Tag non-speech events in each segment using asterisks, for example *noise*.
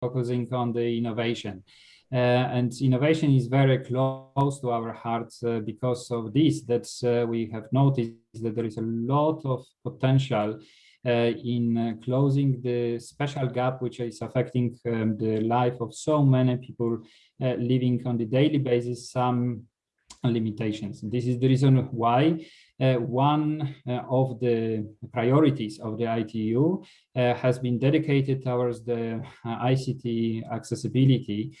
focusing on the innovation. Uh, and innovation is very close to our hearts uh, because of this, that uh, we have noticed that there is a lot of potential in closing the special gap which is affecting um, the life of so many people living on the daily basis some limitations. This is the reason why uh, one uh, of the priorities of the ITU uh, has been dedicated towards the ICT accessibility,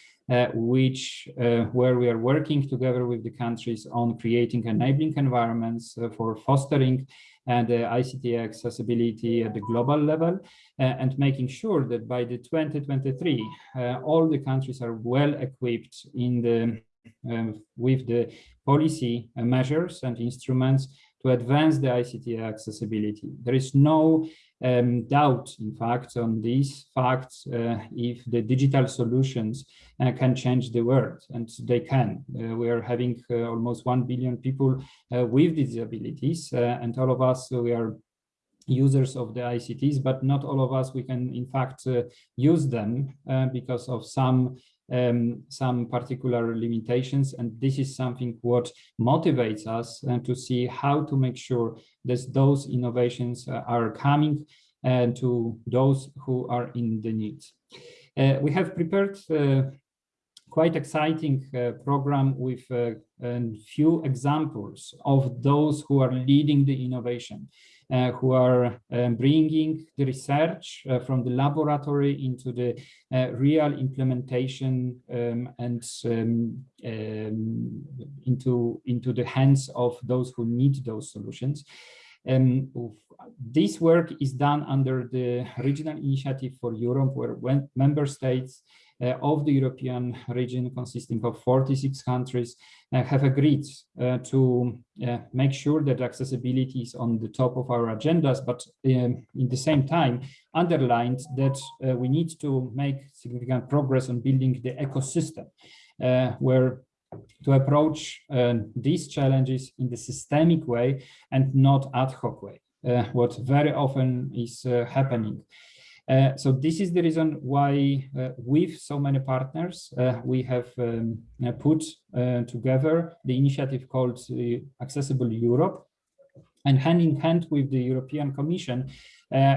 which where we are working together with the countries on creating enabling environments for fostering and uh, ICT accessibility at the global level uh, and making sure that by the 2023 uh, all the countries are well equipped in the um, with the policy measures and instruments to advance the ICT accessibility. There is no um, doubt, in fact, on these facts uh, if the digital solutions uh, can change the world, and they can. Uh, we are having uh, almost 1 billion people uh, with disabilities, uh, and all of us, we are users of the ICTs, but not all of us, we can in fact use them because of some um, some particular limitations. And this is something what motivates us and to see how to make sure that those innovations uh, are coming uh, to those who are in the need. Uh, we have prepared uh, quite exciting uh, program with a few examples of those who are leading the innovation. Uh, who are um, bringing the research uh, from the laboratory into the uh, real implementation um, and um, um, into, into the hands of those who need those solutions. Um, this work is done under the Regional Initiative for Europe, where member states of the European region consisting of 46 countries uh, have agreed uh, to make sure that accessibility is on the top of our agendas, but um, in the same time underlined that we need to make significant progress on building the ecosystem where to approach uh, these challenges in the systemic way and not ad hoc way, uh, what very often is uh, happening. Uh, so this is the reason why uh, with so many partners, uh, we have um, uh, put uh, together the initiative called Accessible Europe. And hand in hand with the European Commission,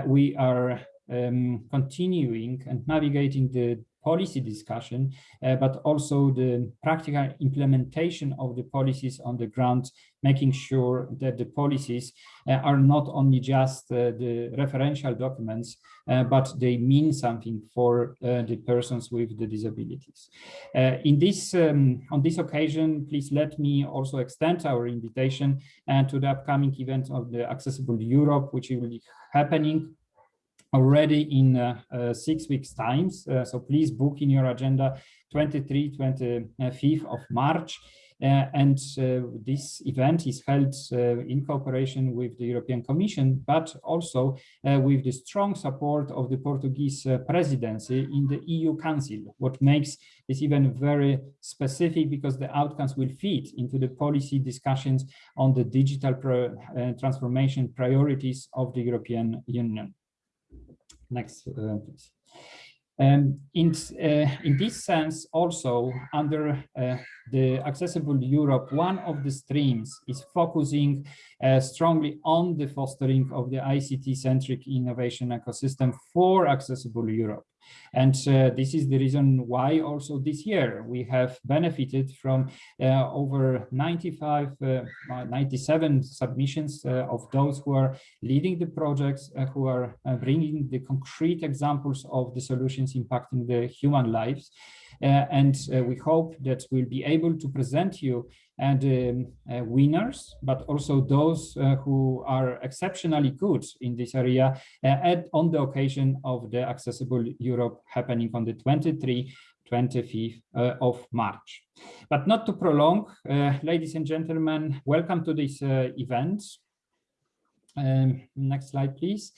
we are um, continuing and navigating the policy discussion, uh, but also the practical implementation of the policies on the ground, making sure that the policies uh, are not only just uh, the referential documents, but they mean something for the persons with the disabilities. In this, um, on this occasion, please let me also extend our invitation to the upcoming event of the Accessible Europe, which will be happening already in uh, uh, six weeks times. Uh, so please book in your agenda 23, 25th of March. Uh, and uh, this event is held uh, in cooperation with the European Commission, but also with the strong support of the Portuguese presidency in the EU Council, what makes this event very specific because the outcomes will feed into the policy discussions on the digital transformation priorities of the European Union. Next, uh, please. Um, in, uh, in this sense, also under uh, the Accessible Europe, one of the streams is focusing uh, strongly on the fostering of the ICT-centric innovation ecosystem for Accessible Europe. And uh, this is the reason why also this year we have benefited from uh, over 95, uh, 97 submissions uh, of those who are leading the projects, uh, who are uh, bringing the concrete examples of the solutions impacting the human lives. and we hope that we'll be able to present you and um, uh, winners, but also those uh, who are exceptionally good in this area uh, at, on the occasion of the Accessible Europe happening on the 23 25th uh, of March. But not to prolong, uh, ladies and gentlemen, welcome to this uh, event. Um, next slide, please.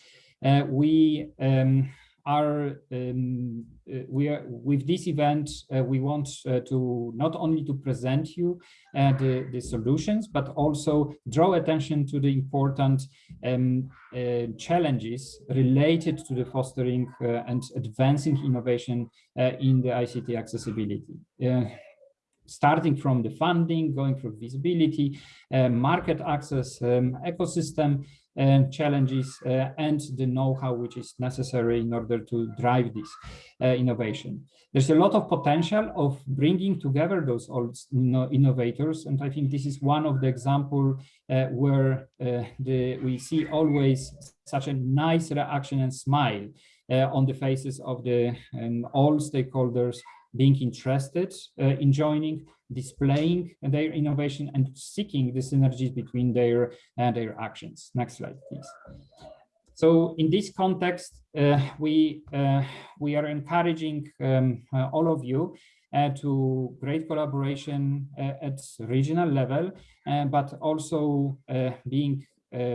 we um, are um, uh, we are with this event uh, we want uh, to not only to present you the, the solutions but also draw attention to the important um, challenges related to the fostering and advancing innovation in the ICT accessibility. Starting from the funding, going through visibility, uh, market access, um, ecosystem uh, challenges, uh, and the know-how which is necessary in order to drive this innovation. There's a lot of potential of bringing together those old innovators, and I think this is one of the example where the, we see always such a nice reaction and smile uh, on the faces of the um, all stakeholders being interested uh, in joining, displaying their innovation and seeking the synergies between their uh, their actions. Next slide, please. So in this context, uh, we uh, we are encouraging um, uh, all of you uh, to great collaboration at regional level, but also being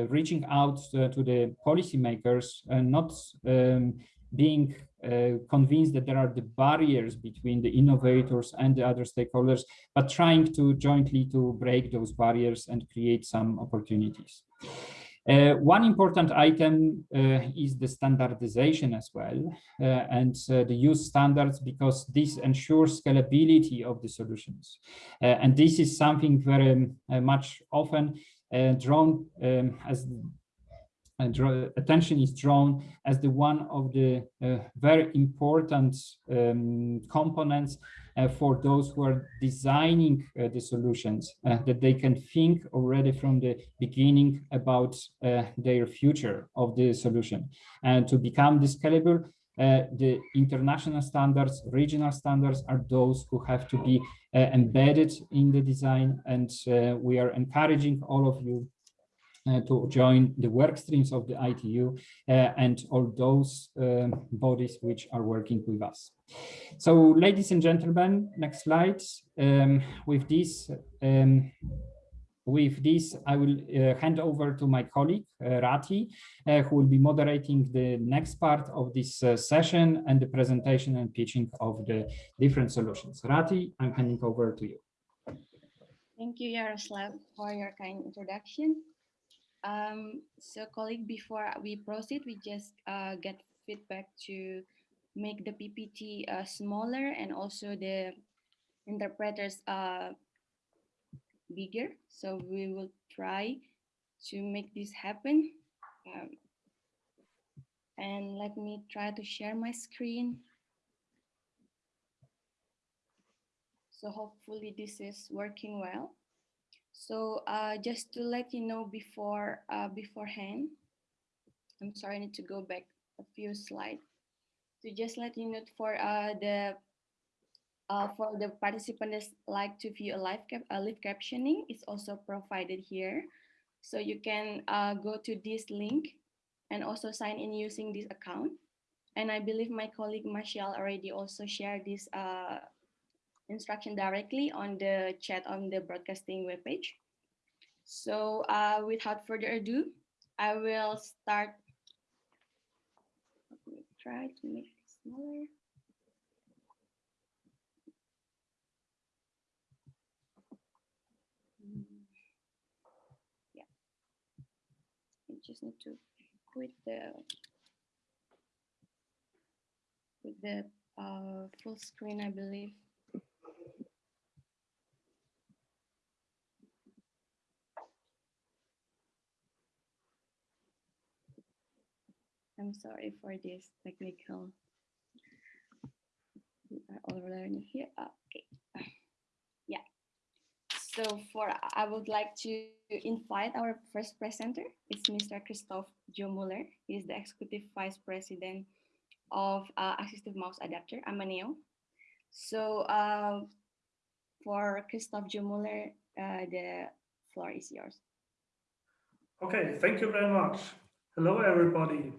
reaching out to, the policymakers, and not um, being uh, convinced that there are the barriers between the innovators and the other stakeholders, but trying to jointly to break those barriers and create some opportunities. Uh, one important item uh, is the standardization as well, uh, and uh, the use standards, because this ensures scalability of the solutions. Uh, and this is something very much often drawn um, as attention is drawn as the one of the uh, very important um, components uh, for those who are designing uh, the solutions, uh, that they can think already from the beginning about uh, their future of the solution. And to become this scalable, uh, the international standards, regional standards are those who have to be embedded in the design. And we are encouraging all of you uh, to join the work streams of the ITU uh, and all those um, bodies which are working with us. So ladies and gentlemen, next slide. Um, with this, um, with this, I will uh, hand over to my colleague, uh, Rati, uh, who will be moderating the next part of this uh, session and the presentation and pitching of the different solutions. Rati, I'm handing over to you. Thank you, Yaroslav, for your kind introduction. Um, so colleague, before we proceed, we just uh, get feedback to make the PPT uh, smaller and also the interpreters uh, bigger. So we will try to make this happen. Um, and let me try to share my screen. So hopefully this is working well. So uh, just to let you know before uh, beforehand, I'm sorry, I need to go back a few slides. To just let you know for uh, the uh, for the participants like to view a live cap a live captioning, it's also provided here. So you can uh, go to this link and also sign in using this account. And I believe my colleague Marshall already also shared this uh, instruction directly on the chat on the broadcasting webpage. So uh, without further ado, I will start. Let me try to make it smaller. Yeah, I just need to quit the with the uh, full screen, I believe. I'm sorry for this technical. We are all learning here. Okay. Yeah. So for I would like to invite our first presenter. It's Mr. Christoph Jomuller. He is the Executive Vice President of uh, Assistive Mouse Adapter, Amaneo. So uh, for Christoph Jomuller, uh, the floor is yours. Okay, thank you very much. Hello, everybody.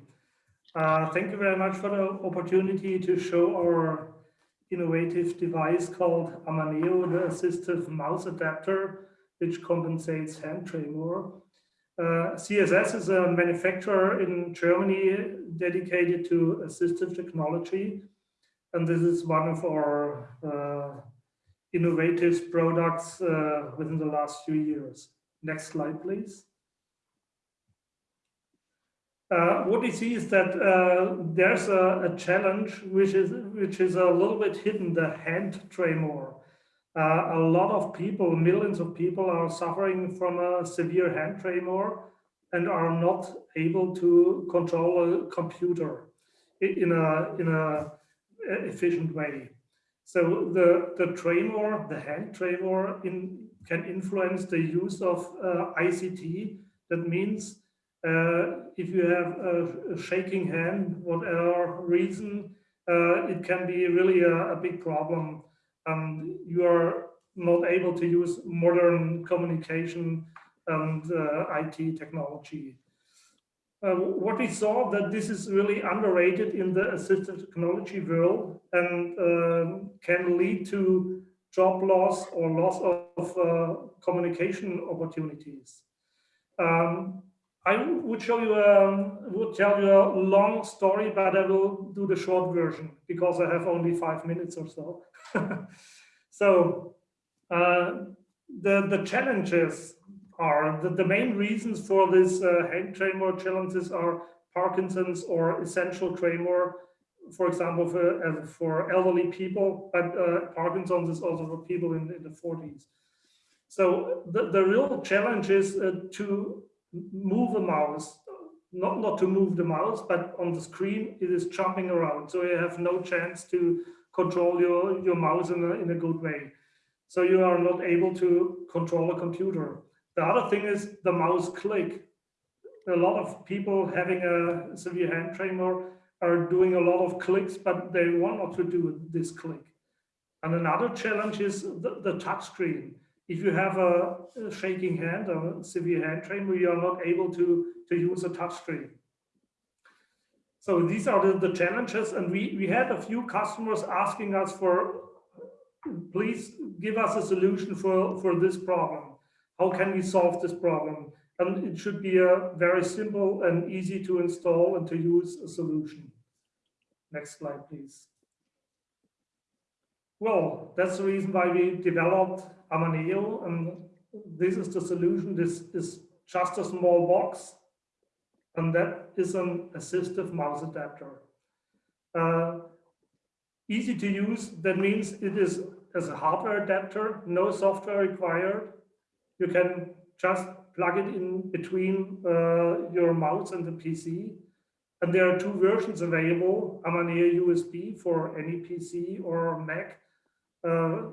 Uh, thank you very much for the opportunity to show our innovative device called Amaneo, the assistive mouse adapter, which compensates hand tremor. Uh, CSS is a manufacturer in Germany dedicated to assistive technology. And this is one of our uh, innovative products uh, within the last few years. Next slide, please. Uh, what we see is that uh, there's a, a, challenge which is which is a little bit hidden, the hand tremor. Uh, a lot of people, millions of people are suffering from a severe hand tremor and are not able to control a computer in a, in a efficient way. So the, the tremor, the hand tremor in, can influence the use of uh, ICT. That means uh, if you have a, a, shaking hand, whatever reason, uh, it can be really a, a big problem. And you are not able to use modern communication and uh, IT technology. Uh, what we saw that this is really underrated in the assistive technology world and uh, can lead to job loss or loss of uh, communication opportunities. Um, I would show you, um, would tell you a long story, but I will do the short version because I have only five minutes or so. *laughs* so uh, the the challenges are the, the main reasons for this uh, hand tremor challenges are Parkinson's or essential tremor, for example, for, uh, for elderly people, but uh, Parkinson's is also for people in, in the 40s. So the, the real challenge is uh, to move a mouse, not, not to move the mouse, but on the screen, it is jumping around. So you have no chance to control your, your mouse in a, in a good way. So you are not able to control a computer. The other thing is the mouse click. A lot of people having a severe hand tremor are doing a lot of clicks, but they want not to do this click. And another challenge is the, the touch screen. If you have a, shaking hand or severe hand tremor, you are not able to, to use a touch screen. So these are the, the challenges. And we, we had a few customers asking us for, please give us a solution for, for this problem. How can we solve this problem? And it should be a very simple and easy to install and to use a solution. Next slide, please. Well, that's the reason why we developed Amaneo. And this is the solution. This is just a small box. And that is an assistive mouse adapter. Uh, easy to use, that means it is as a hardware adapter, no software required you can just plug it in between uh, your mouse and the PC. And there are two versions available, Amaneo USB for any PC or Mac. Uh,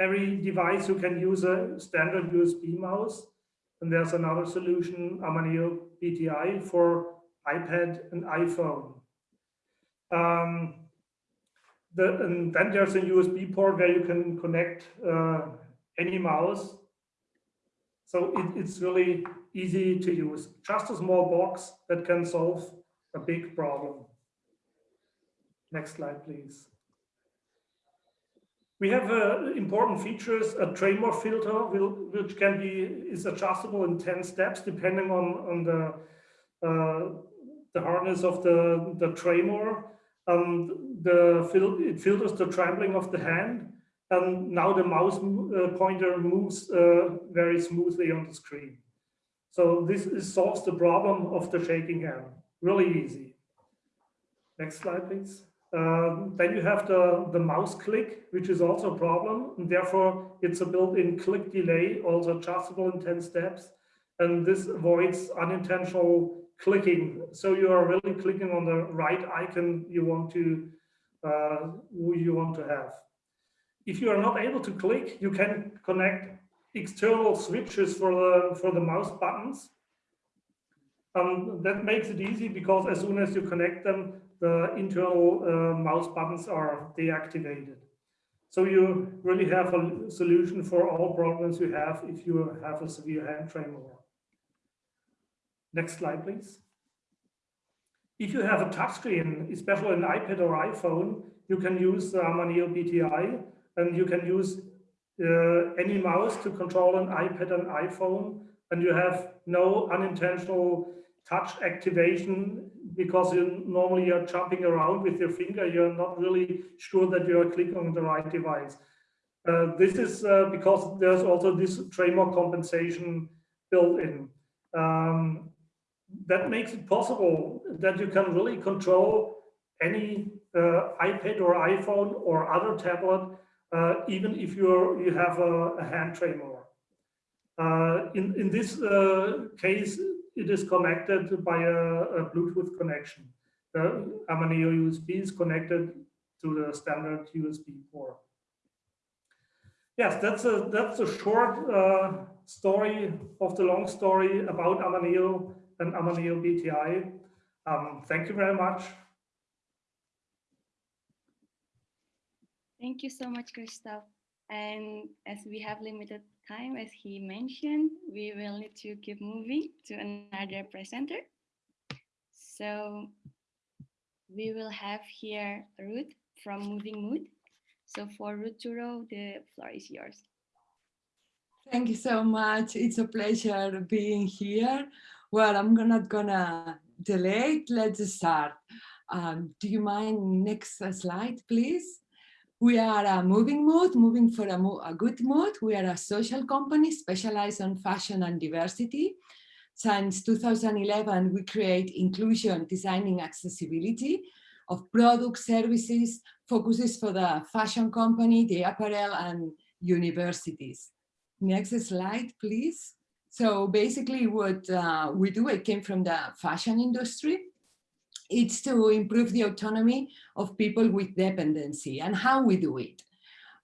every device you can use a standard USB mouse. And there's another solution, Amaneo BTI for iPad and iPhone. Um, the, and then there's a USB port where you can connect uh, any mouse so it, it's really easy to use. Just a small box that can solve a big problem. Next slide, please. We have uh, important features, a tremor filter, will, which can be is adjustable in 10 steps depending on, on the, uh, the hardness of the, the tremor. Um, the fil it filters the trembling of the hand and now the mouse uh, pointer moves uh, very smoothly on the screen. So this is, solves the problem of the shaking hand, really easy. Next slide, please. Um, then you have the, the mouse click, which is also a problem. And therefore, it's a built-in click delay, also adjustable in 10 steps. And this avoids unintentional clicking. So you are really clicking on the right icon you want to uh, you want to have if you are not able to click, you can connect external switches for the, for the mouse buttons. Um, that makes it easy because as soon as you connect them, the internal uh, mouse buttons are deactivated. So you really have a solution for all problems you have if you have a severe hand tremor. Next slide, please. If you have a touchscreen, especially an iPad or iPhone, you can use the Amaneo BTI and you can use uh, any mouse to control an iPad and iPhone, and you have no unintentional touch activation because you normally are jumping around with your finger. You're not really sure that you are clicking on the right device. Uh, this is uh, because there's also this tremor compensation built in. Um, that makes it possible that you can really control any uh, iPad or iPhone or other tablet, uh, even if you're, you have a, a hand tremor. Uh, in, in this uh, case, it is connected by a, a Bluetooth connection. The Amaneo USB is connected to the standard USB port. Yes, that's a that's a short uh, story of the long story about Amaneo and Amaneo BTI. Um, thank you very much. Thank you so much, Christoph. And as we have limited time, as he mentioned, we will need to keep moving to another presenter. So we will have here Ruth from Moving Mood. So for Ruth Turo, the floor is yours. Thank you so much. It's a pleasure being here. Well, I'm not gonna delay. Let's start. Um, do you mind next slide, please? We are a moving mood, moving for a, mo a good mood. We are a social company specialized on fashion and diversity. Since 2011, we create inclusion, designing accessibility of products, services, focuses for the fashion company, the apparel and universities. Next slide, please. So basically what uh, we do, it came from the fashion industry it's to improve the autonomy of people with dependency and how we do it.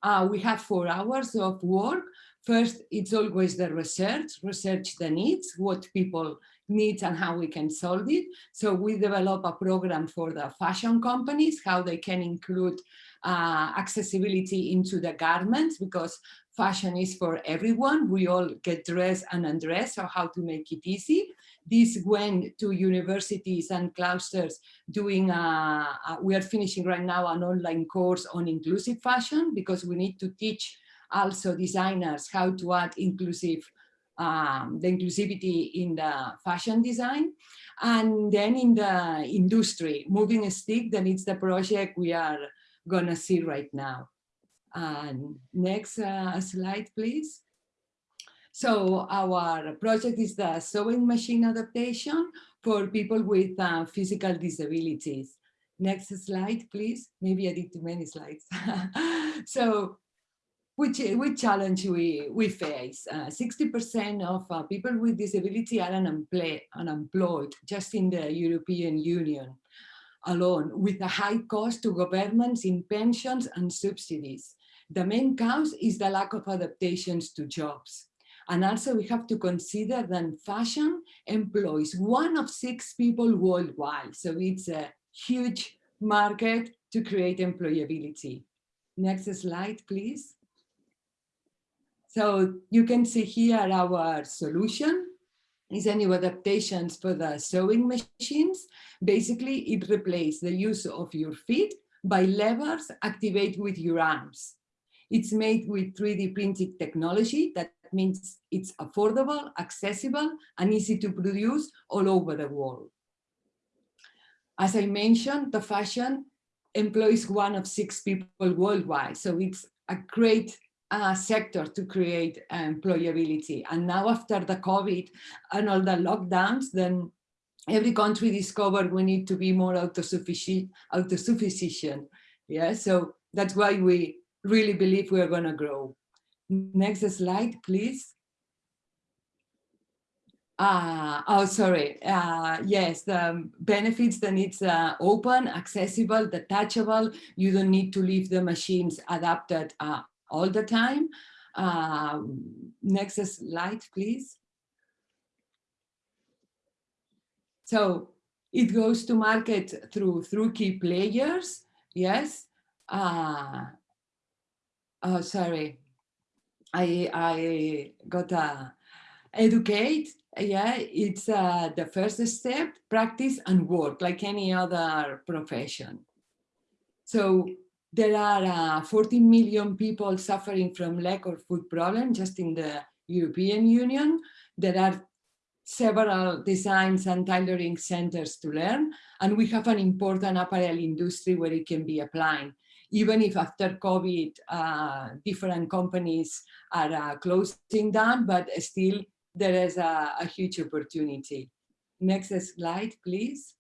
Uh, we have four hours of work. First, it's always the research, research the needs, what people need and how we can solve it. So we develop a program for the fashion companies, how they can include uh, accessibility into the garments because fashion is for everyone. We all get dressed and undressed, so how to make it easy. This went to universities and clusters doing, a, a, we are finishing right now an online course on inclusive fashion because we need to teach also designers how to add inclusive um, the inclusivity in the fashion design. And then in the industry, moving a stick, then it's the project we are gonna see right now. And next uh, slide, please. So our project is the sewing machine adaptation for people with uh, physical disabilities. Next slide, please. Maybe I did too many slides. *laughs* so which, which challenge we, we face. 60% uh, of uh, people with disability are unemployed, unemployed just in the European Union alone with a high cost to governments in pensions and subsidies. The main cause is the lack of adaptations to jobs. And also we have to consider that fashion employs one of six people worldwide. So it's a huge market to create employability. Next slide, please. So you can see here our solution is a new adaptations for the sewing machines. Basically, it replaces the use of your feet by levers activated with your arms. It's made with 3D printed technology that means it's affordable, accessible, and easy to produce all over the world. As I mentioned, the fashion employs one of six people worldwide, so it's a great uh, sector to create employability. And now after the COVID and all the lockdowns, then every country discovered we need to be more autosufficient, autosufficient. Yeah, so that's why we really believe we're going to grow. Next slide, please. Uh, oh, sorry. Uh, yes, the benefits then it's uh, open, accessible, detachable. You don't need to leave the machines adapted uh, all the time. Uh, next slide, please. So it goes to market through through key players. Yes. Uh, oh, sorry. I I got a educate. Yeah, it's uh, the first step, practice and work like any other profession. So there are uh, 14 million people suffering from lack of food problem just in the European Union. There are several designs and tailoring centers to learn, and we have an important apparel industry where it can be applied. Even if after COVID, uh, different companies are uh, closing down, but still there is a, a huge opportunity. Next slide, please.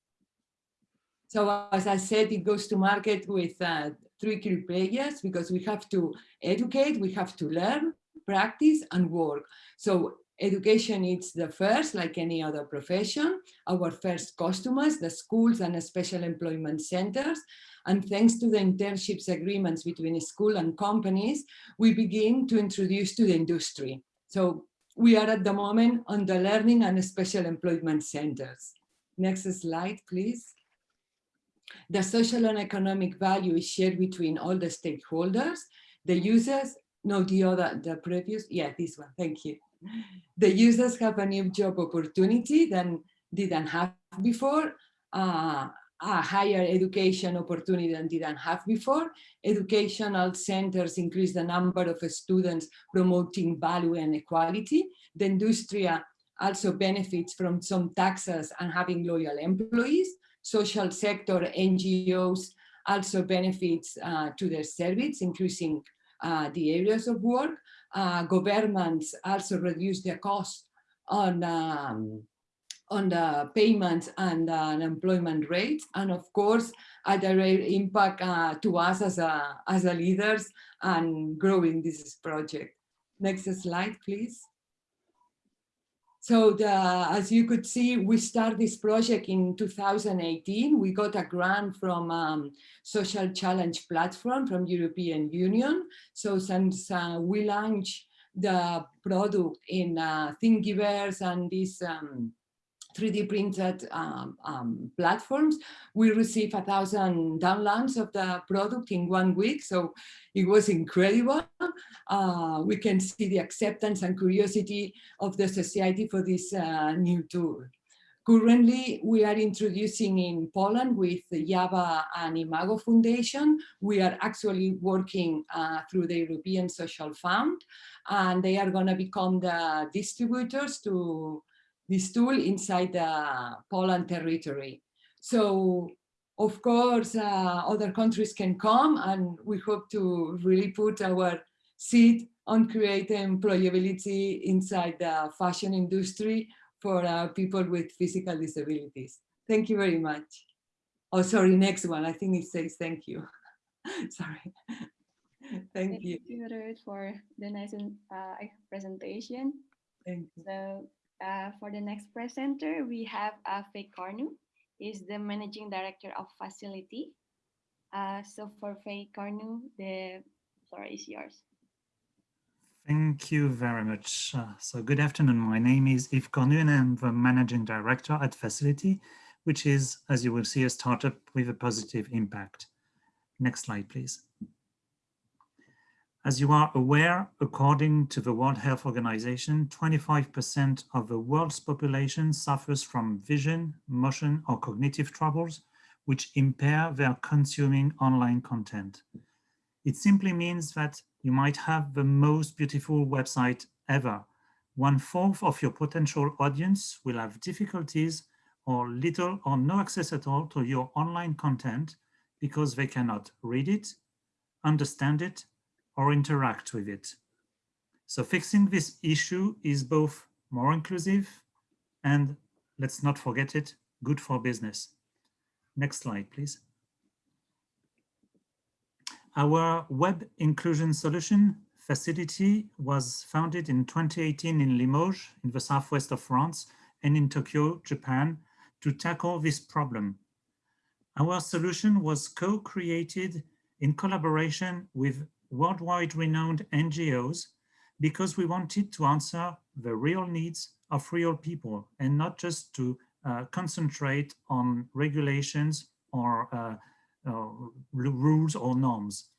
So as I said, it goes to market with uh, three key players because we have to educate, we have to learn, practice and work. So education is the first, like any other profession, our first customers, the schools and special employment centers. And thanks to the internships agreements between school and companies, we begin to introduce to the industry. So we are at the moment on the learning and special employment centers. Next slide, please. The social and economic value is shared between all the stakeholders, the users, no, the other, the previous, yeah, this one, thank you. The users have a new job opportunity than didn't have before, uh, a higher education opportunity than didn't have before. Educational centers increase the number of students promoting value and equality. The industry also benefits from some taxes and having loyal employees. Social sector NGOs also benefits uh, to their service, increasing uh, the areas of work. Uh, governments also reduce their cost on um, on the payments and uh, employment rates, and of course, a direct impact uh, to us as a, as a leaders and growing this project. Next slide, please. So the, as you could see, we started this project in 2018. We got a grant from um, Social Challenge Platform from European Union. So since uh, we launched the product in uh, Thingiverse and this um, 3D printed um, um, platforms. We received a thousand downloads of the product in one week, so it was incredible. Uh, we can see the acceptance and curiosity of the society for this uh, new tool. Currently, we are introducing in Poland with the JAVA and Imago Foundation. We are actually working uh, through the European Social Fund, and they are going to become the distributors to this tool inside the Poland territory. So of course, uh, other countries can come and we hope to really put our seed on creating employability inside the fashion industry for uh, people with physical disabilities. Thank you very much. Oh, sorry, next one. I think it says thank you. *laughs* sorry. thank, Thank you. you, Ruth, for the nice uh, presentation. Thank you. So uh, for the next presenter, we have uh, Faye Carnu, is the Managing Director of FACIL'iti. Uh, so for Faye Carnu, the floor is yours. Thank you very much. Uh, so good afternoon. My name is Yves Cornu and I'm the Managing Director at FACIL'iti, which is, as you will see, a startup with a positive impact. Next slide, please. As you are aware, according to the World Health Organization, 25% of the world's population suffers from vision, motion, or cognitive troubles, which impair their consuming online content. It simply means that you might have the most beautiful website ever. One fourth of your potential audience will have difficulties or little or no access at all to your online content because they cannot read it, understand it, or interact with it. So fixing this issue is both more inclusive and, let's not forget it, good for business. Next slide, please. Our web inclusion solution FACIL'iti was founded in 2018 in Limoges, in the southwest of France, and in Tokyo, Japan, to tackle this problem. Our solution was co-created in collaboration with worldwide renowned NGOs because we wanted to answer the real needs of real people and not just to uh, concentrate on regulations or uh, uh, rules or norms.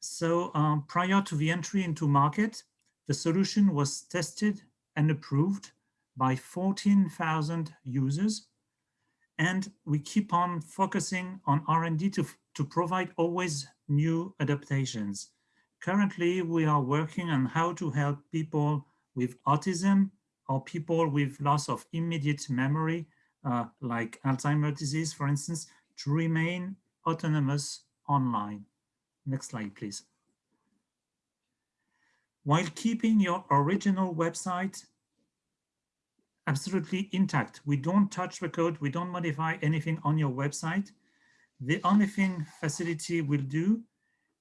So um, prior to the entry into market, the solution was tested and approved by 14,000 users. And we keep on focusing on R&D to, to provide always new adaptations. Currently, we are working on how to help people with autism or people with loss of immediate memory, uh, like Alzheimer's disease, for instance, to remain autonomous online. Next slide, please. While keeping your original website absolutely intact. We don't touch the code. We don't modify anything on your website. The only thing FACIL'iti will do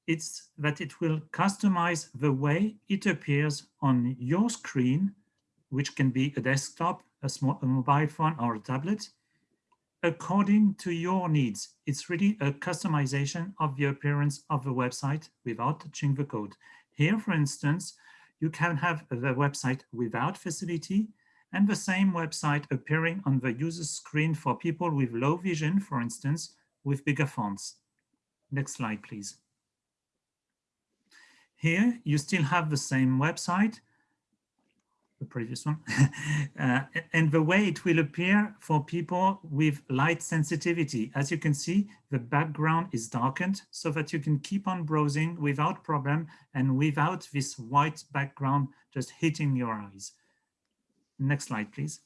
it's that it will customize the way it appears on your screen, which can be a desktop, a, small, a mobile phone or a tablet, according to your needs. It's really a customization of the appearance of the website without touching the code. Here, for instance, you can have the website without FACIL'iti and the same website appearing on the user's screen for people with low vision, for instance, with bigger fonts. Next slide, please. Here, you still have the same website, the previous one, *laughs* uh, and the way it will appear for people with light sensitivity. As you can see, the background is darkened so that you can keep on browsing without problem and without this white background just hitting your eyes. Next slide, please.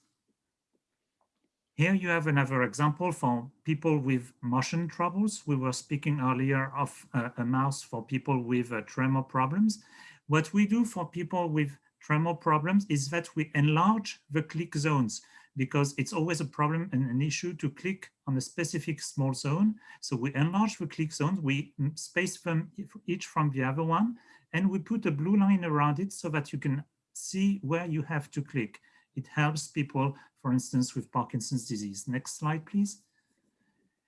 Here you have another example for people with motion troubles. We were speaking earlier of uh, a mouse for people with uh, tremor problems. What we do for people with tremor problems is that we enlarge the click zones because it's always a problem and an issue to click on a specific small zone. So we enlarge the click zones, we space them each from the other one, and we put a blue line around it so that you can see where you have to click. It helps people, for instance, with Parkinson's disease. Next slide, please.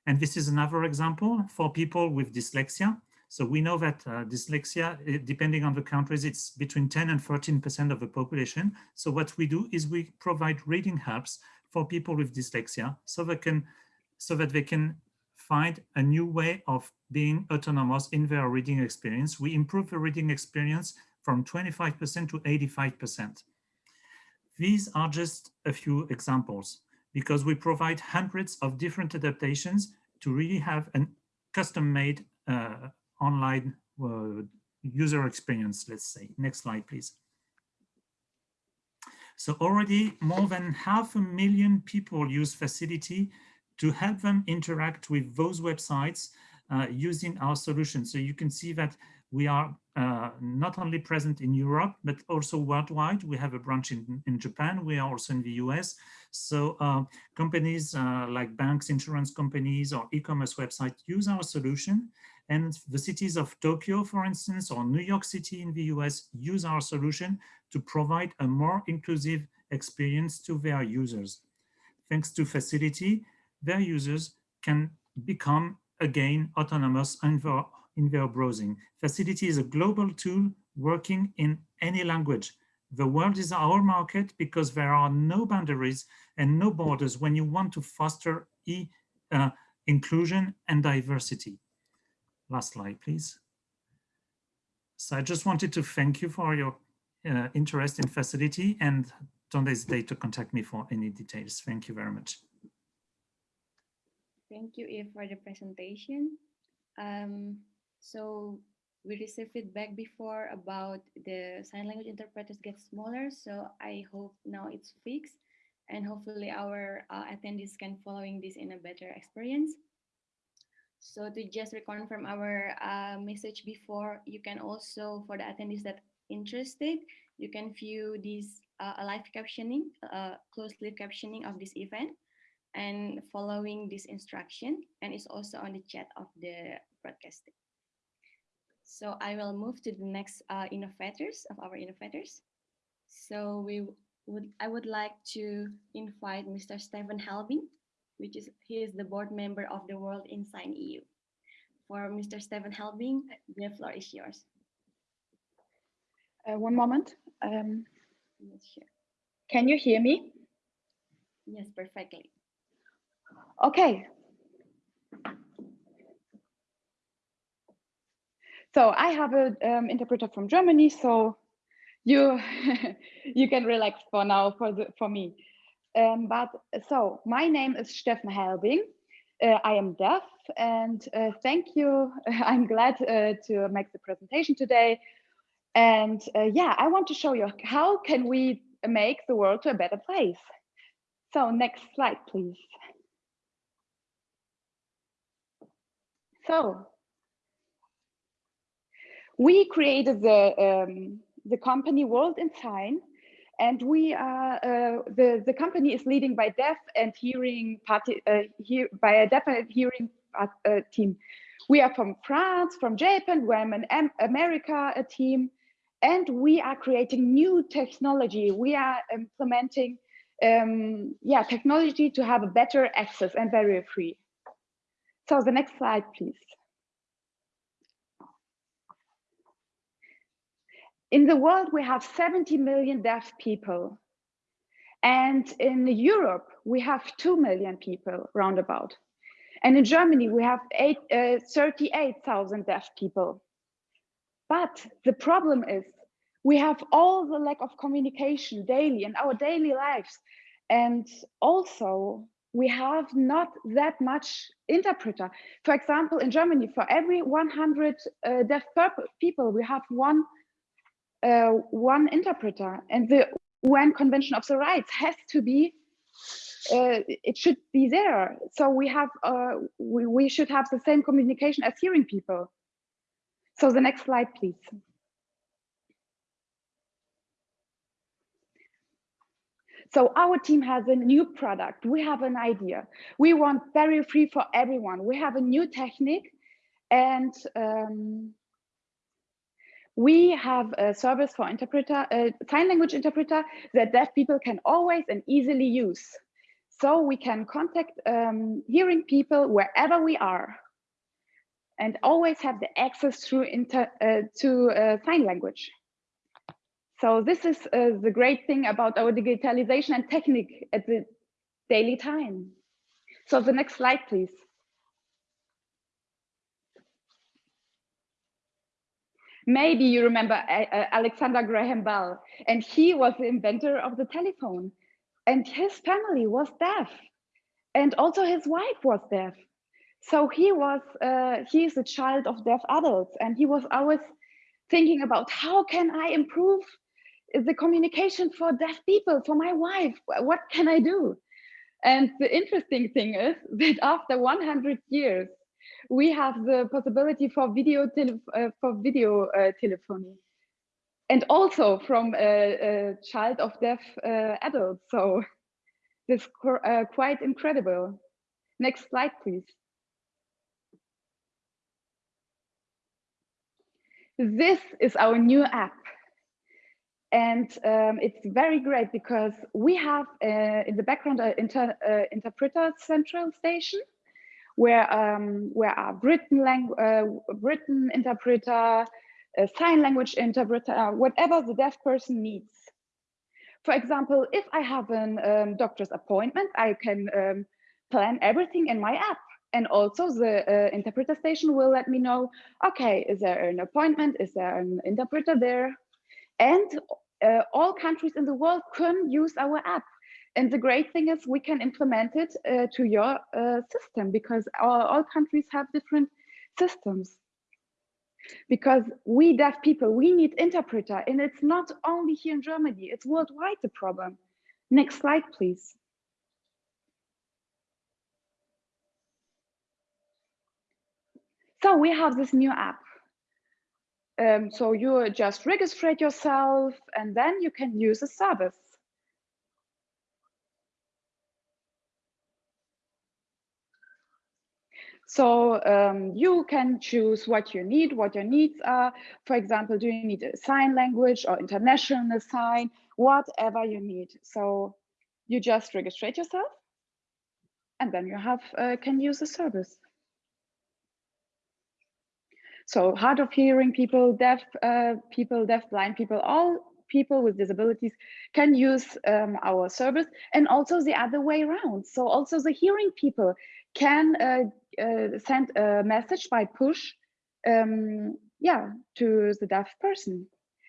And this is another example for people with dyslexia. So we know that uh, dyslexia, eh, depending on the countries, it's between 10 and 13% of the population. So what we do is we provide reading helps for people with dyslexia so they can so that they can find a new way of being autonomous in their reading experience. We improve the reading experience from 25% to 85%. These are just a few examples because we provide hundreds of different adaptations to really have a custom-made uh, online uh, user experience, let's say. Next slide, please. So already more than half a million people use FACIL'iti to help them interact with those websites uh, using our solution. So you can see that we are uh, not only present in Europe, but also worldwide. We have a branch in, in Japan. We are also in the US. So uh, companies uh, like banks, insurance companies, or e-commerce websites use our solution. And the cities of Tokyo, for instance, or New York City in the US use our solution to provide a more inclusive experience to their users. Thanks to FACIL'iti, their users can become again autonomous and in their browsing. FACIL'iti is a global tool working in any language. The world is our market because there are no boundaries and no borders when you want to foster e, uh, inclusion and diversity. Last slide, please. So I just wanted to thank you for your uh, interest in FACIL'iti and don't hesitate to contact me for any details. Thank you very much. Thank you, Eve, for the presentation. Um, so we received feedback before about the sign language interpreters get smaller. So I hope now it's fixed and hopefully our uh, attendees can following this in a better experience. So to just reconfirm our uh, message before, you can also, for the attendees that interested, you can view this uh, live captioning, uh, closed live captioning of this event and following this instruction. And it's also on the chat of the broadcasting. So I will move to the next uh, innovators of our innovators. So we would I would like to invite Mr. Steffen Helbing, which is he is the board member of the World in Sign EU. For Mr. Steffen Helbing, the floor is yours. Uh, one moment. Um. Can you hear me? Yes, perfectly. Okay, So I have an um, interpreter from Germany, so you *laughs* you can relax for now for the for me. Um, but so my name is Steffen Helbing. Uh, I am deaf, and uh, thank you. *laughs* I'm glad uh, to make the presentation today. And uh, yeah, I want to show you how can we make the world to a better place. So next slide, please. So we created the, um, the company World in Sign and we are uh, the the company is leading by deaf and hearing party uh, here by a deaf and hearing uh, team. We are from France, from Japan, we're an America a team, and we are creating new technology. We are implementing um, yeah technology to have a better access and barrier free. So the next slide, please. In the world, we have 70 million deaf people. And in Europe, we have 2 million people roundabout. And in Germany, we have uh, 38,000 deaf people. But the problem is we have all the lack of communication daily in our daily lives. And also we have not that much interpreter. For example, in Germany, for every 100 uh, deaf people, we have one uh, one interpreter and the UN Convention of the Rights has to be, uh, it should be there. So we have, uh, we, we should have the same communication as hearing people. So the next slide, please. So our team has a new product. We have an idea. We want barrier free for everyone. We have a new technique and um, we have a service for interpreter, a sign language interpreter that deaf people can always and easily use. So we can contact um, hearing people wherever we are and always have the access through inter, uh, to uh, sign language. So this is uh, the great thing about our digitalization and technique at the daily time. So the next slide, please. Maybe you remember uh, uh, Alexander Graham Bell, and he was the inventor of the telephone. And his family was deaf, and also his wife was deaf. So he was uh, he is a child of deaf adults, and he was always thinking about how can I improve the communication for deaf people for my wife? What can I do? And the interesting thing is *laughs* that after 100 years, we have the possibility for video uh, for video uh, telephony. And also from a, a child of deaf uh, adults so *laughs* this uh, quite incredible. Next slide please. This is our new app. And um, it's very great because we have uh, in the background an inter uh, interpreter central station where um, where are written language, uh, written interpreter, sign language interpreter, whatever the deaf person needs. For example, if I have a um, doctor's appointment, I can um, plan everything in my app. And also the uh, interpreter station will let me know, okay, is there an appointment? Is there an interpreter there? And uh, all countries in the world can use our app. And the great thing is we can implement it uh, to your uh, system because all, all countries have different systems. Because we deaf people, we need interpreter and it's not only here in Germany, it's worldwide the problem. Next slide, please. So we have this new app. Um, so you just register yourself and then you can use a service. So um, you can choose what you need, what your needs are. For example, do you need a sign language or international sign, whatever you need. So you just register yourself and then you have uh, can use the service. So hard of hearing people, deaf uh, people, deaf blind people, all people with disabilities can use um, our service and also the other way around. So also the hearing people can uh, uh, send a message by push um, yeah, to the deaf person.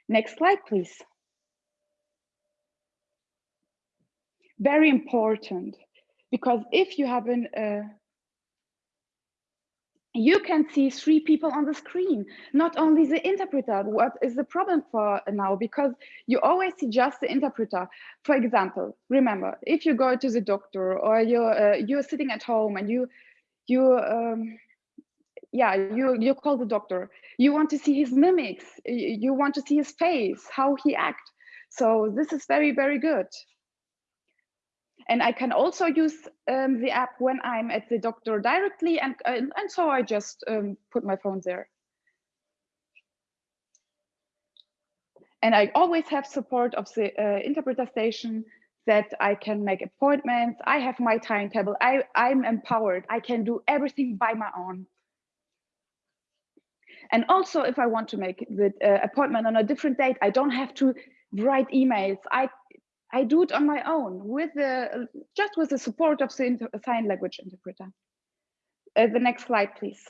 Next slide, please. Very important, because if you have an, uh, you can see three people on the screen, not only the interpreter. What is the problem for now? Because you always see just the interpreter. For example, remember, if you go to the doctor or you're, uh, you're sitting at home and you you um, yeah you you call the doctor you want to see his mimics you want to see his face how he act So this is very, very good. And I can also use um, the app when I'm at the doctor directly. And, and, and so I just um, put my phone there. And I always have support of the uh, interpreter station that I can make appointments. I have my timetable. I, I'm empowered. I can do everything by my own. And also, if I want to make the uh, appointment on a different date, I don't have to write emails. I I do it on my own with the just with the support of the sign language interpreter. Uh, the next slide, please.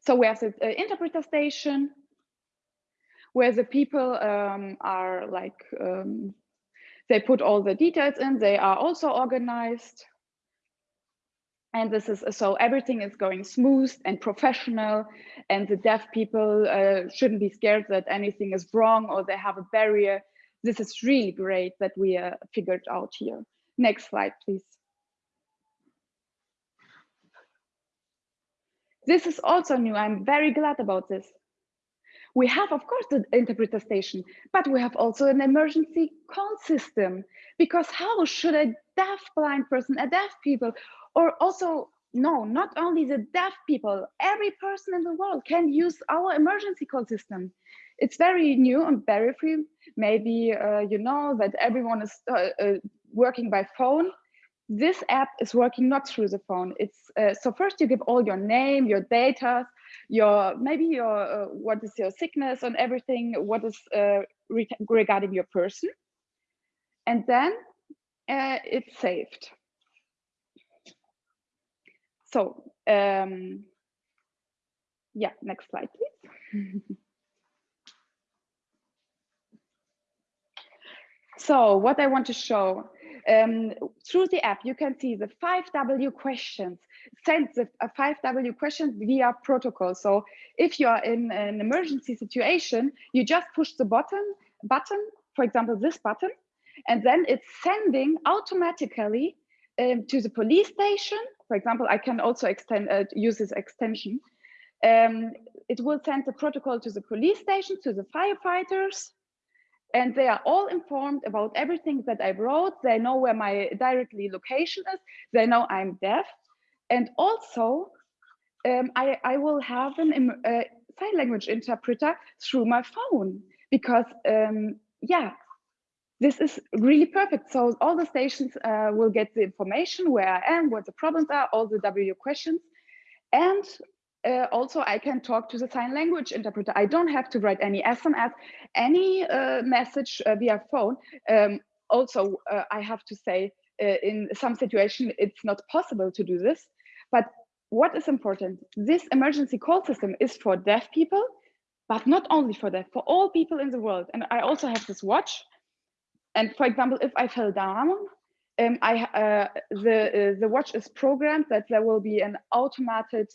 So we have the uh, interpreter station where the people um, are like, um, they put all the details in, they are also organized. And this is, so everything is going smooth and professional and the deaf people uh, shouldn't be scared that anything is wrong or they have a barrier. This is really great that we uh, figured out here. Next slide, please. This is also new. I'm very glad about this. We have, of course, the interpreter station, but we have also an emergency call system because how should a deaf blind person, a deaf people, or also, no, not only the deaf people, every person in the world can use our emergency call system. It's very new and very free. Maybe uh, you know that everyone is uh, uh, working by phone, this app is working not through the phone. It's uh, so first you give all your name, your data, your maybe your uh, what is your sickness and everything, what is uh, re regarding your person, and then uh, it's saved. So um, yeah, next slide, please. *laughs* so what I want to show um, through the app, you can see the 5W questions, send the uh, 5W questions via protocol. So if you are in an emergency situation, you just push the button, button, for example, this button, and then it's sending automatically um, to the police station. For example, I can also extend uh, use this extension. Um, it will send the protocol to the police station, to the firefighters, and they are all informed about everything that I wrote. They know where my directly location is. They know I'm deaf. And also, um, I, I will have an uh, sign language interpreter through my phone because, um, yeah, this is really perfect. So all the stations uh, will get the information where I am, what the problems are, all the W questions. And uh, also I can talk to the sign language interpreter. I don't have to write any SMS, any uh, message uh, via phone. Um, also, uh, I have to say uh, in some situation, it's not possible to do this. But what is important, this emergency call system is for deaf people, but not only for deaf, for all people in the world. And I also have this watch. And for example, if I fell down, um, I, uh, the, the watch is programmed that there will be an automated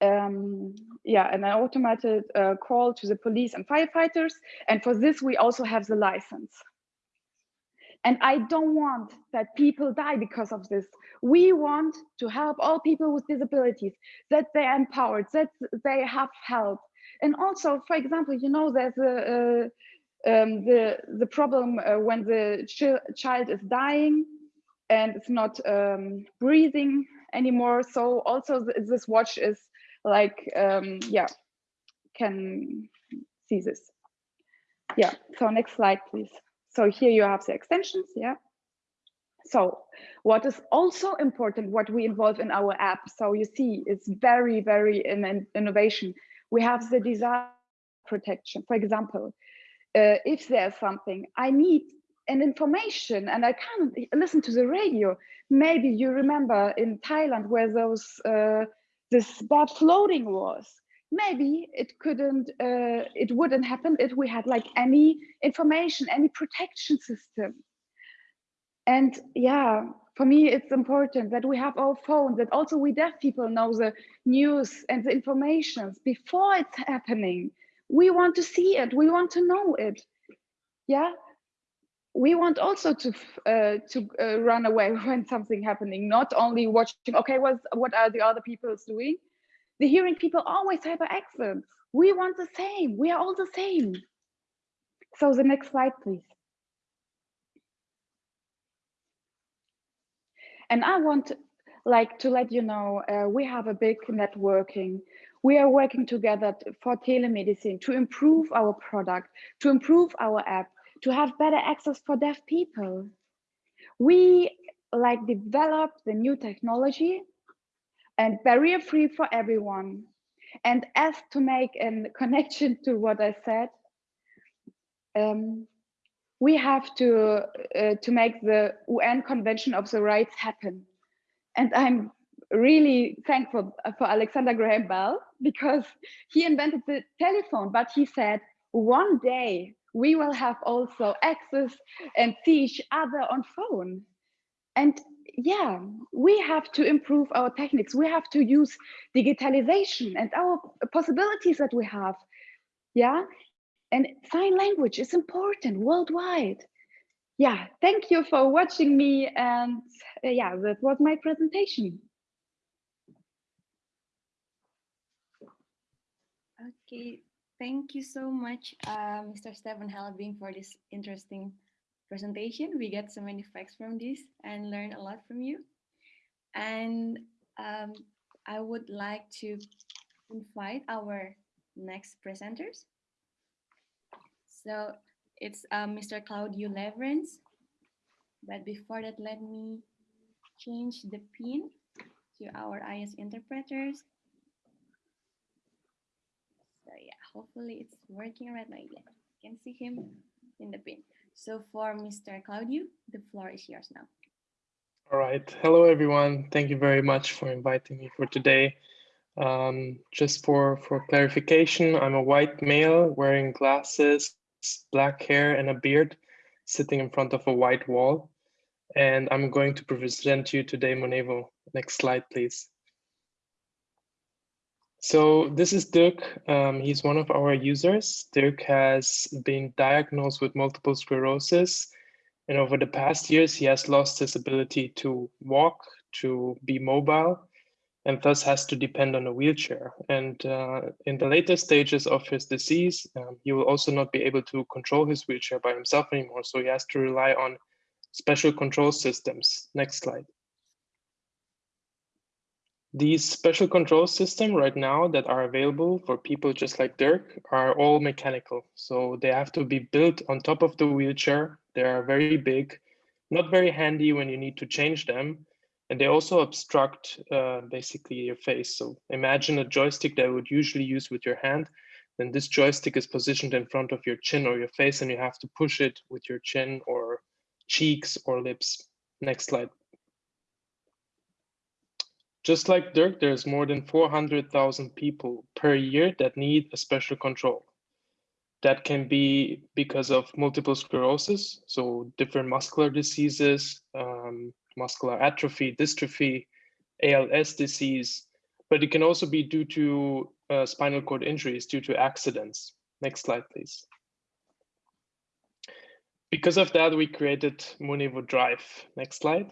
um, yeah, an automated uh, call to the police and firefighters. And for this, we also have the license. And I don't want that people die because of this. We want to help all people with disabilities, that they are empowered, that they have help. And also, for example, you know, there's a, uh, um, the, the problem uh, when the ch child is dying and it's not um, breathing anymore. So also th this watch is like um, yeah can see this yeah so next slide please so here you have the extensions yeah. So what is also important what we involve in our app so you see it's very very in, in innovation. We have the disaster protection. For example uh, if there's something i need an information and i can't listen to the radio. Maybe you remember in thailand where those uh, this bad floating was maybe it couldn't uh, it wouldn't happen if we had like any information any protection system and yeah for me it's important that we have our phone that also we deaf people know the news and the information before it's happening we want to see it we want to know it yeah we want also to uh, to uh, run away *laughs* when something happening, not only watching. Okay, what what are the other people doing? The hearing people always have an accent. We want the same. We are all the same. So the next slide, please. And I want like to let you know, uh, we have a big networking. We are working together for telemedicine to improve our product, to improve our app, to have better access for deaf people. We like develop the new technology and barrier free for everyone. And as to make a connection to what I said, um, we have to uh, to make the UN Convention of the Rights happen. And I'm really thankful for Alexander Graham Bell because he invented the telephone, but he said one day we will have also access and see each other on phone. And yeah, we have to improve our techniques. We have to use digitalization and our possibilities that we have. Yeah, and sign language is important worldwide. Yeah, thank you for watching me. And uh, yeah, that was my presentation. Okay, thank you so much, uh, Mr. Steffen Helbing, for this interesting presentation. We get so many facts from this and learn a lot from you. And um, I would like to invite our next presenters. So it's uh, Mr. Claudio Leverance. But before that, let me change the pin to our IS interpreters. So yeah, hopefully it's working right now. Yeah, you can see him in the pin. So for Mr. Claudio, the floor is yours now. All right. Hello, everyone. Thank you very much for inviting me for today. Um, just for, for clarification, I'm a white male wearing glasses, black hair and a beard, sitting in front of a white wall. And I'm going to present you today Monevo. Next slide, please. So this is Dirk. Um, he's one of our users. Dirk has been diagnosed with multiple sclerosis. And over the past years, he has lost his ability to walk, to be mobile, and thus has to depend on a wheelchair. And uh, in the later stages of his disease, um, he will also not be able to control his wheelchair by himself anymore. So he has to rely on special control systems. Next slide. These special control systems right now that are available for people just like Dirk are all mechanical. So they have to be built on top of the wheelchair. They are very big, not very handy when you need to change them. And they also obstruct uh, basically your face. So imagine a joystick that would usually use with your hand. Then this joystick is positioned in front of your chin or your face and you have to push it with your chin or cheeks or lips. Next slide. Just like Dirk, there's more than 400,000 people per year that need a special control. That can be because of multiple sclerosis, so different muscular diseases, um, muscular atrophy, dystrophy, ALS disease, but it can also be due to uh, spinal cord injuries due to accidents. Next slide, please. Because of that, we created Monevo Drive. Next slide.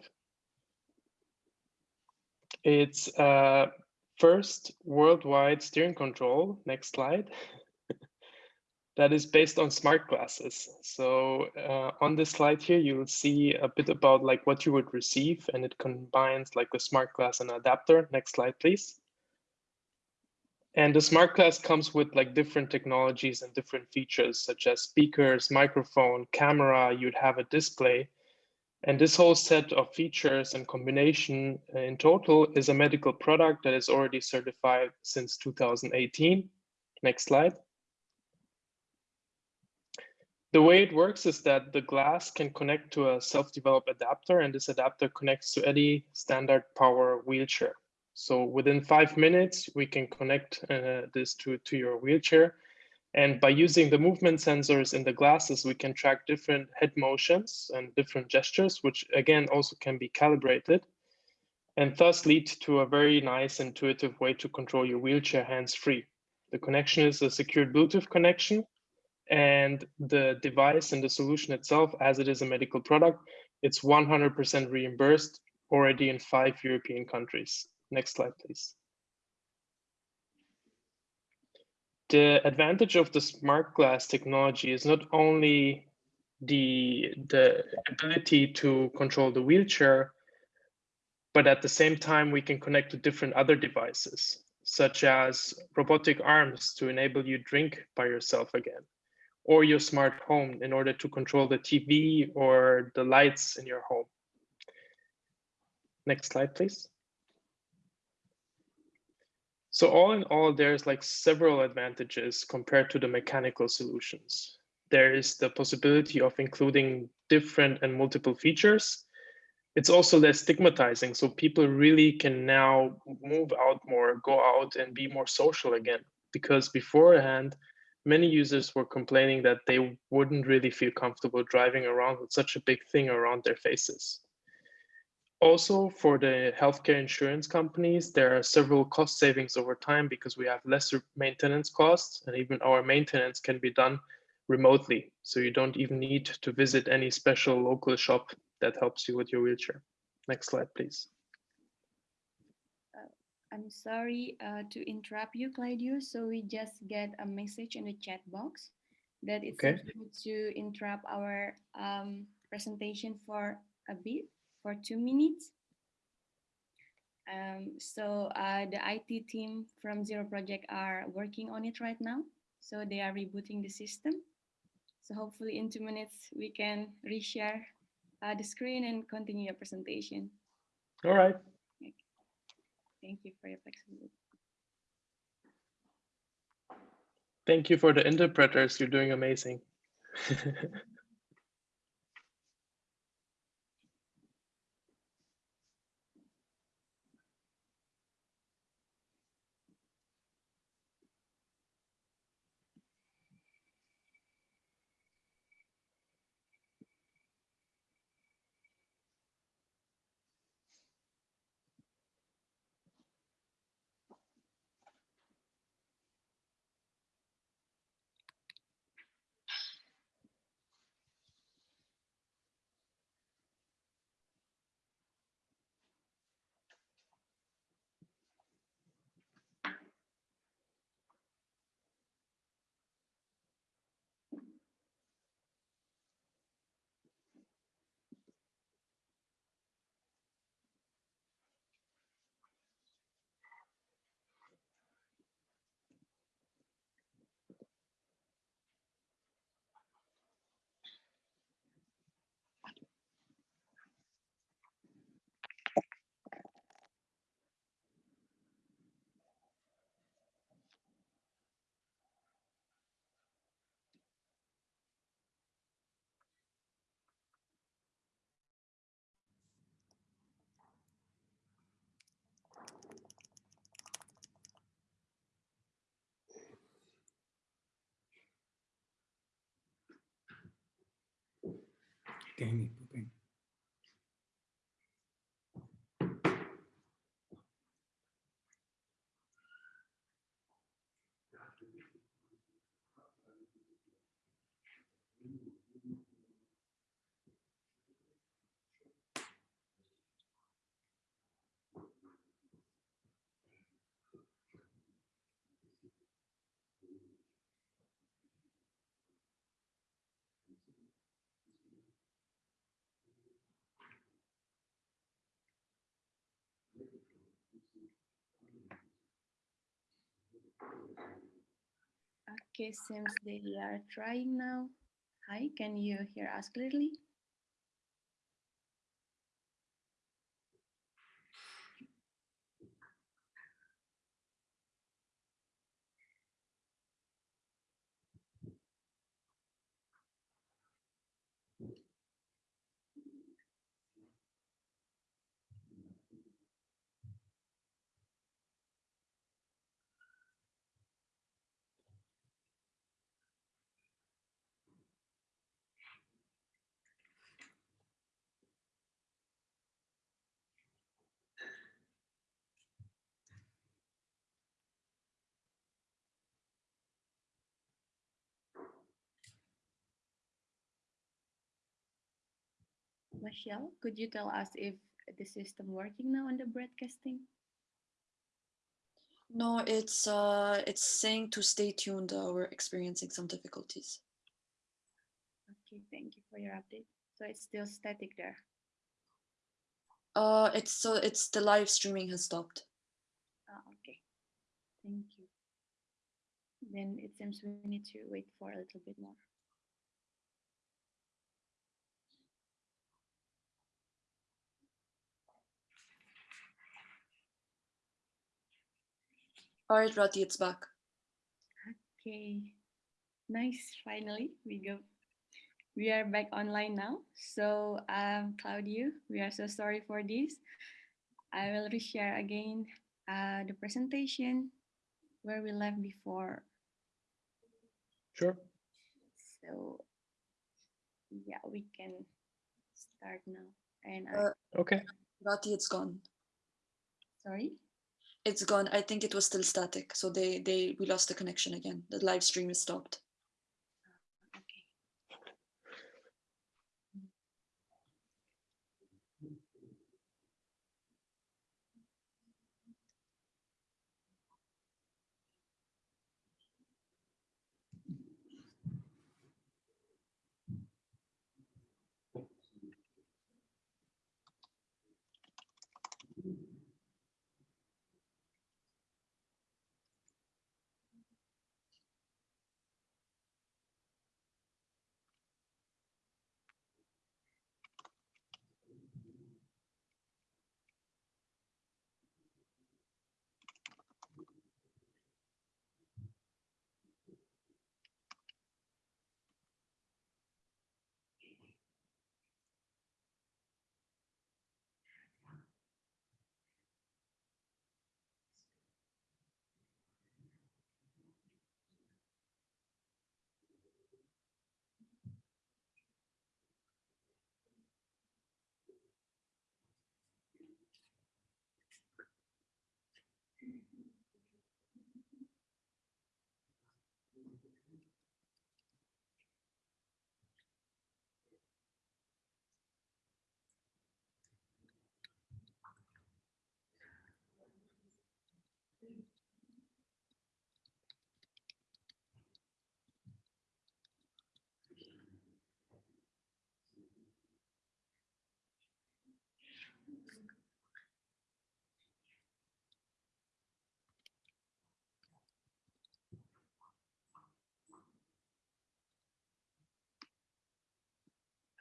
It's uh, first worldwide steering control. Next slide. *laughs* that is based on smart glasses. So uh, on this slide here, you will see a bit about like what you would receive and it combines like the smart glass and adapter. Next slide, please. And the smart glass comes with like different technologies and different features such as speakers, microphone, camera, you'd have a display. And this whole set of features and combination uh, in total is a medical product that is already certified since 2018. Next slide. The way it works is that the glass can connect to a self-developed adapter and this adapter connects to any standard power wheelchair. So within five minutes, we can connect uh, this to, to your wheelchair and by using the movement sensors in the glasses, we can track different head motions and different gestures, which again also can be calibrated and thus lead to a very nice intuitive way to control your wheelchair hands-free. The connection is a secured Bluetooth connection and the device and the solution itself, as it is a medical product, it's 100% reimbursed already in five European countries. Next slide, please. The advantage of the smart glass technology is not only the the ability to control the wheelchair, but at the same time we can connect to different other devices, such as robotic arms to enable you drink by yourself again, or your smart home in order to control the TV or the lights in your home. Next slide, please. So all in all, there's like several advantages compared to the mechanical solutions. There is the possibility of including different and multiple features. It's also less stigmatizing, so people really can now move out more, go out and be more social again. Because beforehand, many users were complaining that they wouldn't really feel comfortable driving around with such a big thing around their faces. Also, for the healthcare insurance companies, there are several cost savings over time because we have lesser maintenance costs and even our maintenance can be done remotely. So you don't even need to visit any special local shop that helps you with your wheelchair. Next slide, please. I'm sorry uh, to interrupt you, Claudio. So we just get a message in the chat box that it's okay to interrupt our um, presentation for a bit, for two minutes. Um, so uh, the IT team from Zero Project are working on it right now. So they are rebooting the system. So hopefully in two minutes we can reshare uh, the screen and continue your presentation. All right. Thank you for your flexibility. Thank you for the interpreters. You're doing amazing. *laughs* 给你不给你。Okay, seems they are trying now. Hi, can you hear us clearly? Michelle, could you tell us if the system working now on the broadcasting? No, it's uh, it's saying to stay tuned. Uh, we're experiencing some difficulties. Okay, thank you for your update. So it's still static there. Uh, it's so it's the live streaming has stopped. Ah, okay. Thank you. Then it seems we need to wait for a little bit more. All right, Rati, it's back. Okay, nice. Finally, we go. We are back online now. So, um, Claudio, we are so sorry for this. I will reshare again uh, the presentation where we left before. Sure. So, yeah, we can start now. And Uh, Okay. Rati, it's gone. sorry. It's gone. I think it was still static, so they they we lost the connection again. The live stream is stopped.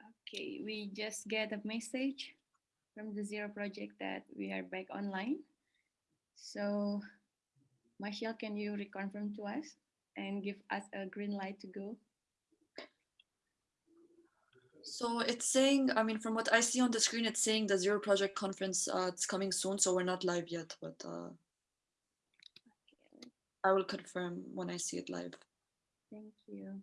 Okay. Okay, we just get a message from the Zero project that we are back online. So, Marshall, can you reconfirm to us and give us a green light to go? So it's saying, I mean, from what I see on the screen, it's saying the Zero Project Conference, uh, it's coming soon, so we're not live yet, but uh, Okay, I will confirm when I see it live. thank you.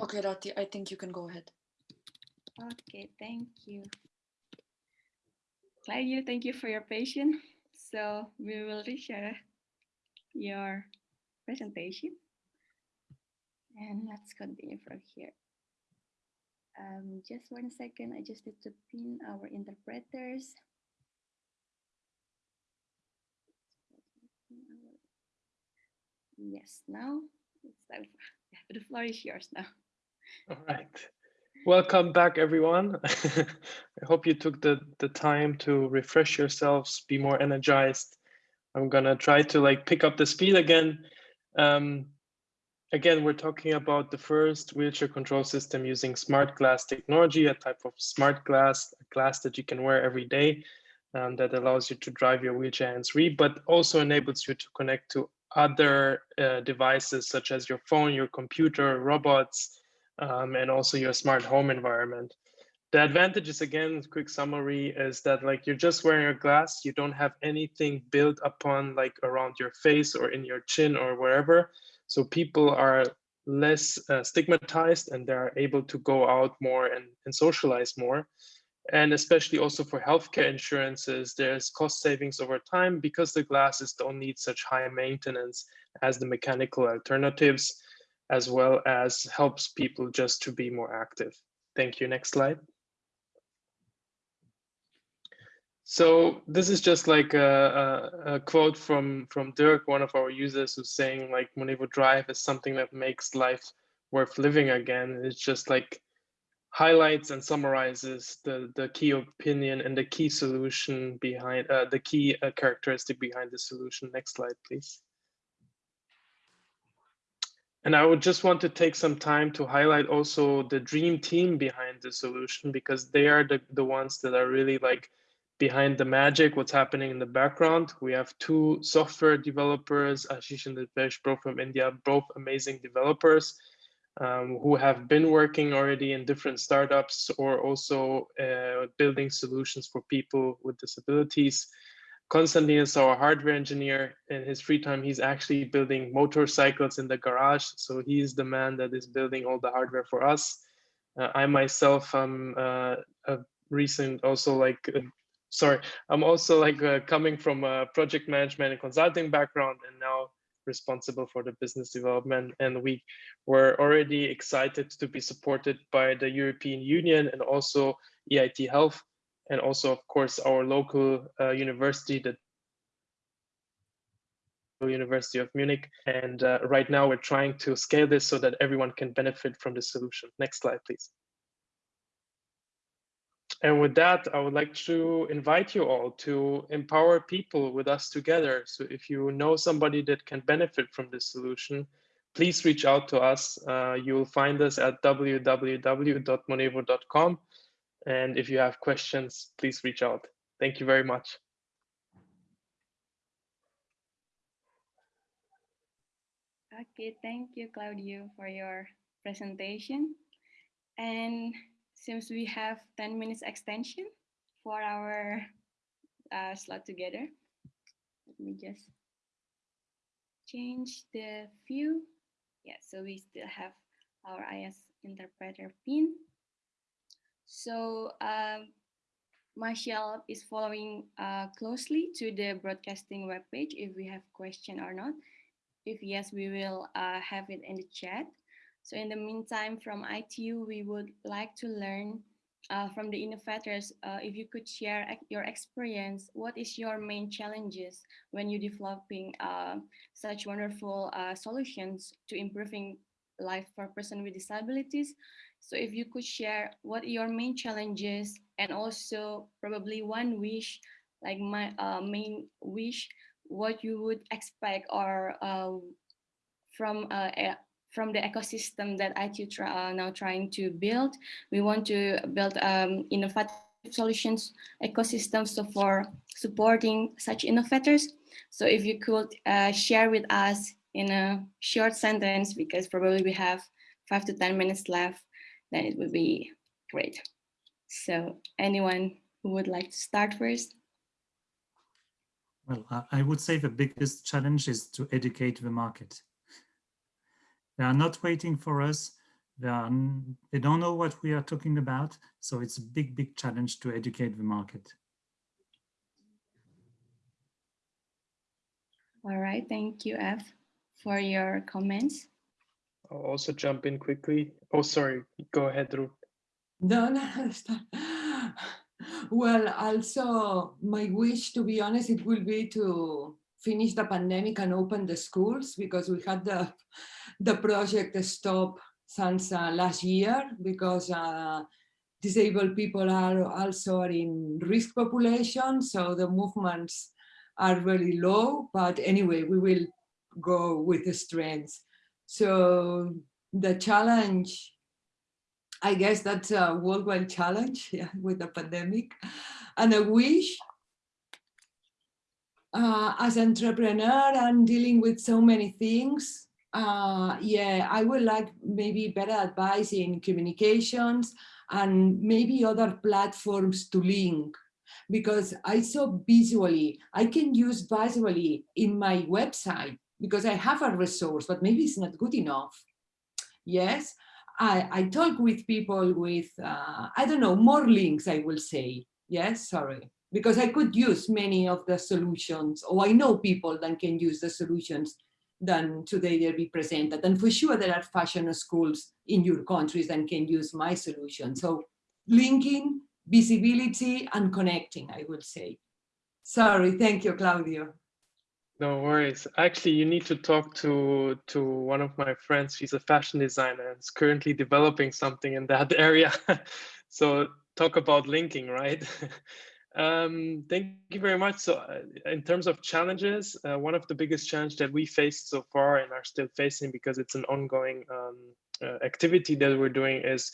Okay, Rati, I think you can go ahead. Okay, thank you. Claudio, thank you for your patience. So we will reshare your presentation. And let's continue from here. Um, just one second, I just need to pin our interpreters. Yes, now it's time for, *laughs* the floor is yours now. All right. Welcome back, everyone. *laughs* I hope you took the, the time to refresh yourselves, be more energized. I'm gonna try to like pick up the speed again. Um, again, we're talking about the first wheelchair control system using smart glass technology, a type of smart glass, a glass that you can wear every day um, that allows you to drive your wheelchair hands-free, but also enables you to connect to other uh, devices such as your phone, your computer, robots, um, and also your smart home environment. The advantages, again, quick summary, is that like you're just wearing a glass, you don't have anything built upon like around your face or in your chin or wherever. So people are less uh, stigmatized and they're able to go out more and, and socialize more. And especially also for healthcare insurances, there's cost savings over time because the glasses don't need such high maintenance as the mechanical alternatives, as well as helps people just to be more active. Thank you. Next slide. So this is just like a, a, a, quote from, from Dirk, one of our users who's saying like Monevo Drive is something that makes life worth living again. It's just like highlights and summarizes the, the key opinion and the key solution behind uh, the key uh, characteristic behind the solution. Next slide, please. And I would just want to take some time to highlight also the dream team behind the solution because they are the, the ones that are really like behind the magic, what's happening in the background. We have two software developers, Ashish and Dipesh, both from India, both amazing developers um, who have been working already in different startups or also uh, building solutions for people with disabilities. Konstantin is our hardware engineer. In his free time, he's actually building motorcycles in the garage. So he's the man that is building all the hardware for us. Uh, I myself am uh, a recent also like sorry, I'm also like uh, coming from a project management and consulting background and now responsible for the business development. And we were already excited to be supported by the European Union and also EIT Health and also, of course, our local uh, university, the University of Munich. And uh, right now we're trying to scale this so that everyone can benefit from the solution. Next slide, please. And with that, I would like to invite you all to empower people with us together. So if you know somebody that can benefit from this solution, please reach out to us. Uh, you will find us at www.monevo.com. And if you have questions, please reach out. Thank you very much. Okay, thank you, Claudio, for your presentation. And since we have 10 minutes extension for our uh, slot together. Let me just change the view. Yeah, so we still have our IS interpreter pin. So um, is following uh, closely to the broadcasting webpage if we have question or not. If yes, we will uh, have it in the chat. So in the meantime, from ITU, we would like to learn uh, from the innovators, uh, if you could share your experience, what is your main challenges when you're developing uh, such wonderful uh, solutions to improving life for person with disabilities? So if you could share what your main challenges and also probably one wish, like my uh, main wish, what you would expect or uh, from a from the ecosystem that ITU are now trying to build. We want to build um, innovative solutions ecosystem so for supporting such innovators. So if you could uh, share with us in a short sentence, because probably we have five to 10 minutes left, then it would be great. So anyone who would like to start first? Well, I would say the biggest challenge is to educate the market. They are not waiting for us. They, are, they don't know what we are talking about. So it's a big, big challenge to educate the market. All right, thank you, F, for your comments. I'll also jump in quickly. Oh, sorry, go ahead, Ruth. *laughs* No, no, well, also my wish, to be honest, it will be to finish the pandemic and open the schools because we had the the project stop since uh, last year because uh, disabled people are also in risk population, so the movements are really low. But anyway, we will go with the strengths. So the challenge, I guess that's a worldwide challenge *laughs* yeah, with the pandemic. And I wish uh, as entrepreneur and dealing with so many things, uh, yeah, I would like maybe better advice in communications and maybe other platforms to link because I saw visually, I can use visually in my website because I have a resource, but maybe it's not good enough. Yes, I, I talk with people with, uh, I don't know, more links, I will say. Yes, sorry, because I could use many of the solutions, or I know people that can use the solutions than today they'll be presented. And for sure there are fashion schools in your countries that can use my solution. So linking, visibility and connecting, I would say. Sorry, thank you, Claudio. No worries. Actually, you need to talk to to one of my friends. She's a fashion designer and is currently developing something in that *laughs* area. so talk about linking, right? *laughs* um, thank you very much. So uh, in terms of challenges, uh, one of the biggest challenge that we faced so far and are still facing because it's an ongoing um, uh, activity that we're doing is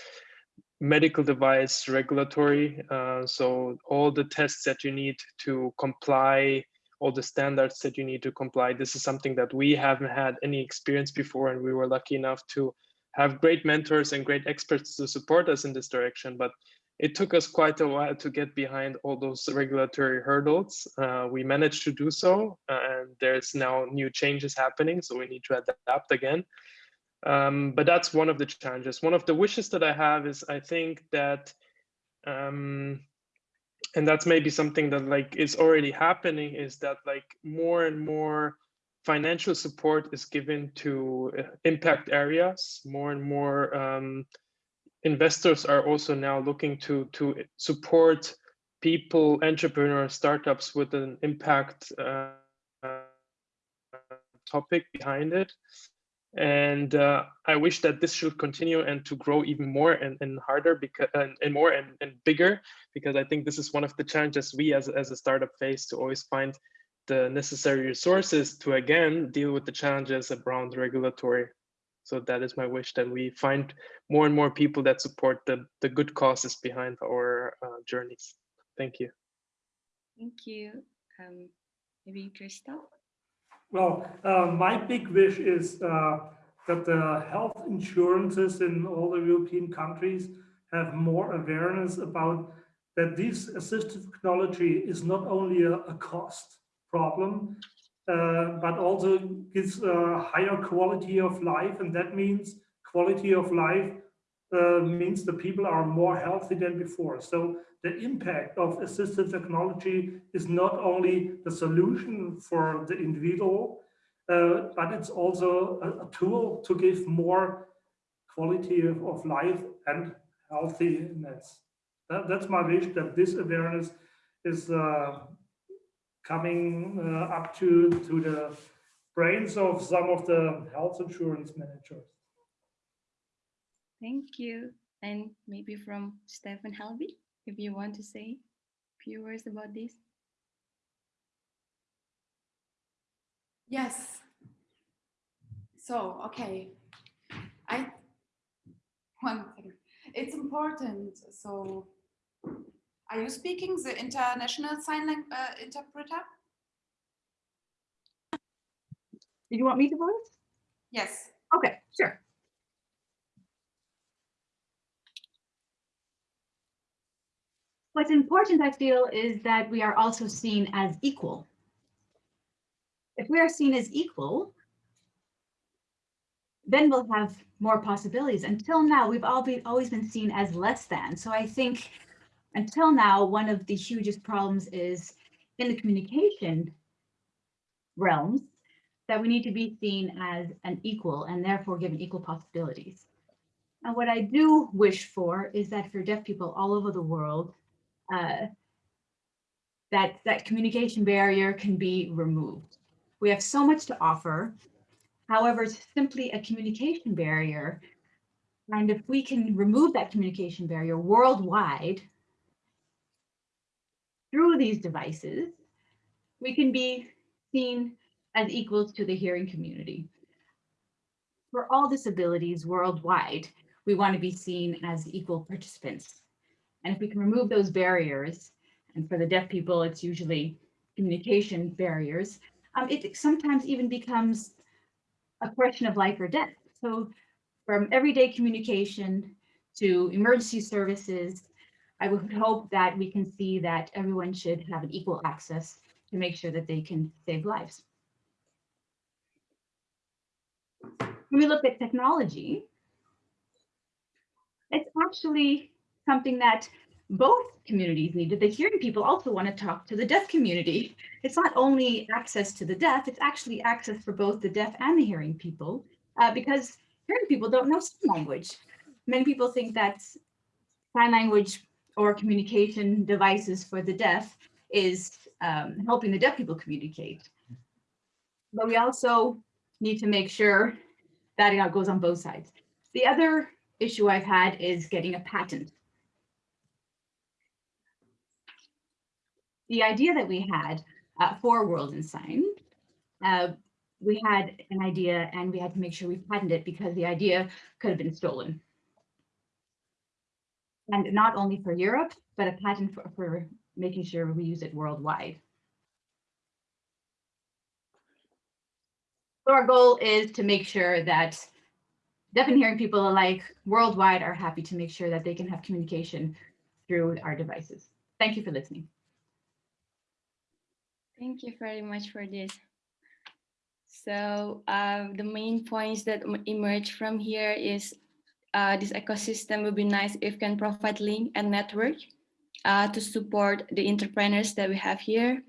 medical device regulatory. Uh, so all the tests that you need to comply all the standards that you need to comply. This is something that we haven't had any experience before, and we were lucky enough to have great mentors and great experts to support us in this direction. But it took us quite a while to get behind all those regulatory hurdles. Uh, we managed to do so, and there's now new changes happening, so we need to adapt again. Um, but that's one of the challenges. One of the wishes that I have is I think that um, and that's maybe something that like is already happening is that like more and more financial support is given to uh, impact areas. More and more um, investors are also now looking to to support people entrepreneurs startups with an impact uh, topic behind it and uh, I wish that this should continue and to grow even more and, and harder because and, and more and, and bigger because I think this is one of the challenges we as, as a startup face to always find the necessary resources to again deal with the challenges around regulatory. So that is my wish that we find more and more people that support the, the good causes behind our uh, journeys. Thank you. Thank you. Um, maybe Christoph? Well, uh, my big wish is uh, that the health insurances in all the European countries have more awareness about that this assistive technology is not only a, a cost problem, uh, but also gives a higher quality of life. And that means quality of life uh, means the people are more healthy than before. So the impact of assistive technology is not only the solution for the individual, uh, but it's also a, a, tool to give more quality of, of life and healthiness. That, that's my wish that this awareness is uh, coming uh, up to, to the brains of some of the health insurance managers. Thank you. And maybe from Steffen Helbing if you want to say a few words about this. Yes. So, okay. I, one second. It's important. So, are you speaking the international sign language uh, interpreter? Did you want me to voice? Yes. Okay, sure. What's important, I feel, is that we are also seen as equal. If we are seen as equal, then we'll have more possibilities. Until now, we've all been, always been seen as less than. So I think until now, one of the hugest problems is in the communication realms that we need to be seen as an equal and therefore given equal possibilities. And what I do wish for is that for deaf people all over the world, uh, that that communication barrier can be removed. We have so much to offer. However, it's simply a communication barrier. And if we can remove that communication barrier worldwide through these devices, we can be seen as equals to the hearing community. for all disabilities worldwide, we want to be seen as equal participants. And if we can remove those barriers, and for the deaf people, it's usually communication barriers, um, it sometimes even becomes a question of life or death. So from everyday communication to emergency services, I would hope that we can see that everyone should have an equal access to make sure that they can save lives. When we look at technology, it's actually something that both communities needed. The hearing people also want to talk to the deaf community. It's not only access to the deaf, it's actually access for both the deaf and the hearing people, uh, because hearing people don't know sign language. Many people think that sign language or communication devices for the deaf is um, helping the deaf people communicate. But we also need to make sure that it goes on both sides. The other issue I've had is getting a patent. The idea that we had uh, for World in Sign, uh, we had an idea and we had to make sure we patented it because the idea could have been stolen. And not only for Europe, but a patent for, for making sure we use it worldwide. So our goal is to make sure that deaf and hearing people alike worldwide are happy to make sure that they can have communication through our devices. Thank you for listening. Thank you very much for this. So uh, the main points that emerge from here is uh, this ecosystem would be nice if can provide link and network uh, to support the entrepreneurs that we have here.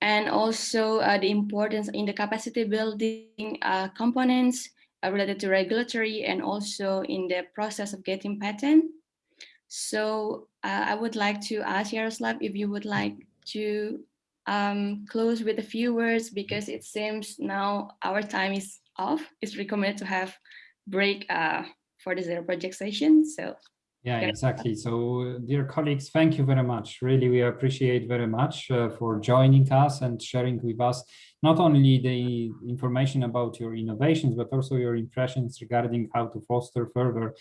And also uh, the importance in the capacity building uh, components uh, related to regulatory and also in the process of getting patent. So I would like to ask Yaroslav if you would like to um, close with a few words because it seems now our time is off. It's recommended to have break uh, for the zero project session. So yeah, exactly. So dear colleagues, thank you very much. Really, we appreciate very much uh, for joining us and sharing with us not only the information about your innovations, but also your impressions regarding how to foster further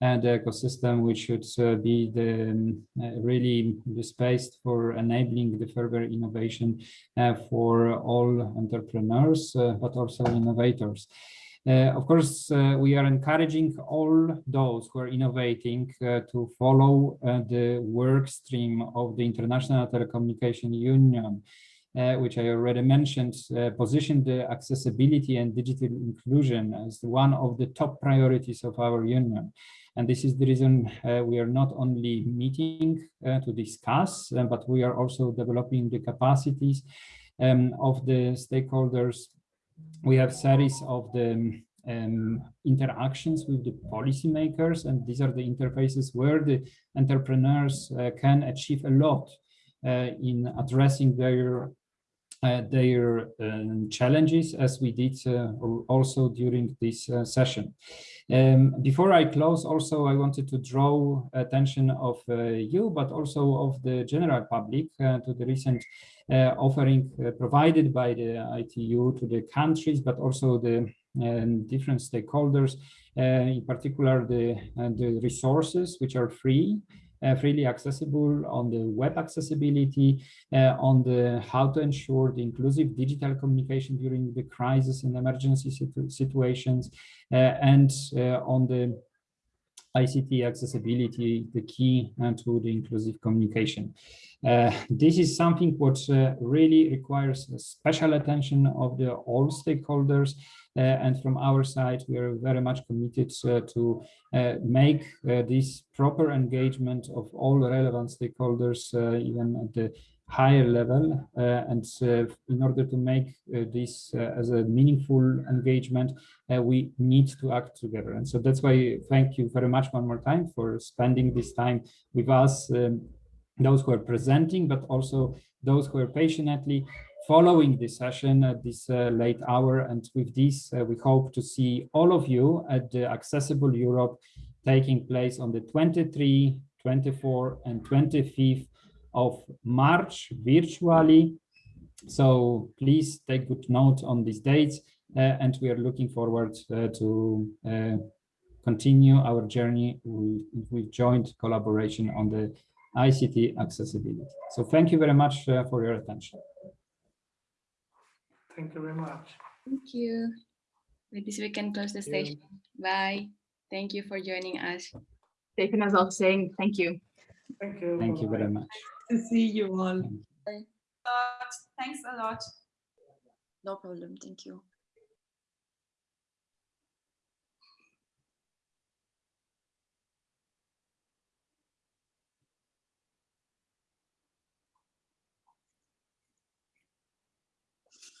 and the ecosystem which should uh, be the um, uh, really the space for enabling the further innovation uh, for all entrepreneurs, uh, but also innovators. Uh, of course, uh, we are encouraging all those who are innovating to follow the work stream of the International Telecommunication Union, uh, which I already mentioned, uh, position the accessibility and digital inclusion as one of the top priorities of our union. And this is the reason uh, we are not only meeting uh, to discuss, uh, but we are also developing the capacities um, of the stakeholders. We have series of the um, interactions with the policymakers, and these are the interfaces where the entrepreneurs uh, can achieve a lot uh, in addressing their uh, their um, challenges as we did uh, also during this uh, session. Um, before I close, also I wanted to draw attention of uh, you, but also of the general public uh, to the recent uh, offering provided by the ITU to the countries, but also the um, different stakeholders, in particular the, the resources which are free freely accessible on the web accessibility, uh, on the how to ensure the inclusive digital communication during the crisis and emergency situ situations, uh, and uh, on the ICT accessibility, the key uh, to the inclusive communication. Uh, this is something what uh, really requires special attention of the all stakeholders uh, and from our side we are very much committed uh, to uh, make this proper engagement of all relevant stakeholders even at the higher level uh, and uh, in order to make uh, this as a meaningful engagement we need to act together. And so that's why thank you very much one more time for spending this time with us um, those who are presenting but also those who are patiently following this session at this uh, late hour. And with this uh, we hope to see all of you at the accessible europe taking place on the 23 24 and 25th of March virtually. So please take good note on these dates. uh, and we are looking forward uh, to uh, continue our journey with, with joint collaboration on the ICT accessibility. So thank you very much uh, for your attention. Thank you very much. Thank you. With this, we can close the Thank you. session. Bye. Thank you for joining us. Taken as well saying thank you. Thank you. Thank you very Bye-bye. much. To see you all. Thanks a lot. No problem. Thank you.